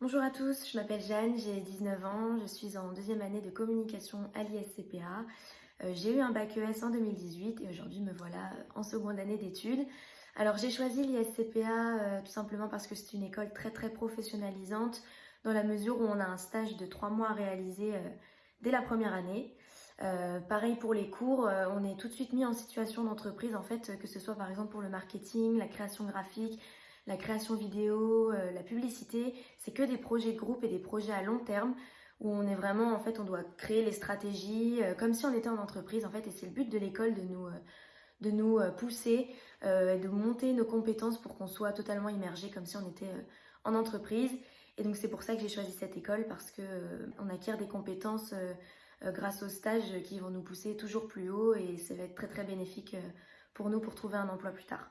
Bonjour à tous, je m'appelle Jeanne, j'ai 19 ans, je suis en deuxième année de communication à l'ISCPA. Euh, j'ai eu un bac ES en 2018 et aujourd'hui me voilà en seconde année d'études. Alors j'ai choisi l'ISCPA euh, tout simplement parce que c'est une école très très professionnalisante dans la mesure où on a un stage de trois mois à réaliser euh, dès la première année. pareil pour les cours, on est tout de suite mis en situation d'entreprise en fait, que ce soit par exemple pour le marketing, la création graphique, la création vidéo, euh, la publicité, c'est que des projets de groupe et des projets à long terme où on est vraiment, en fait, on doit créer les stratégies euh, comme si on était en entreprise, en fait, et c'est le but de l'école de nous, euh, de nous pousser, de monter nos compétences pour qu'on soit totalement immergé comme si on était en entreprise. Et donc c'est pour ça que j'ai choisi cette école parce que on acquiert des compétences grâce aux stages qui vont nous pousser toujours plus haut et ça va être très très bénéfique pour nous pour trouver un emploi plus tard.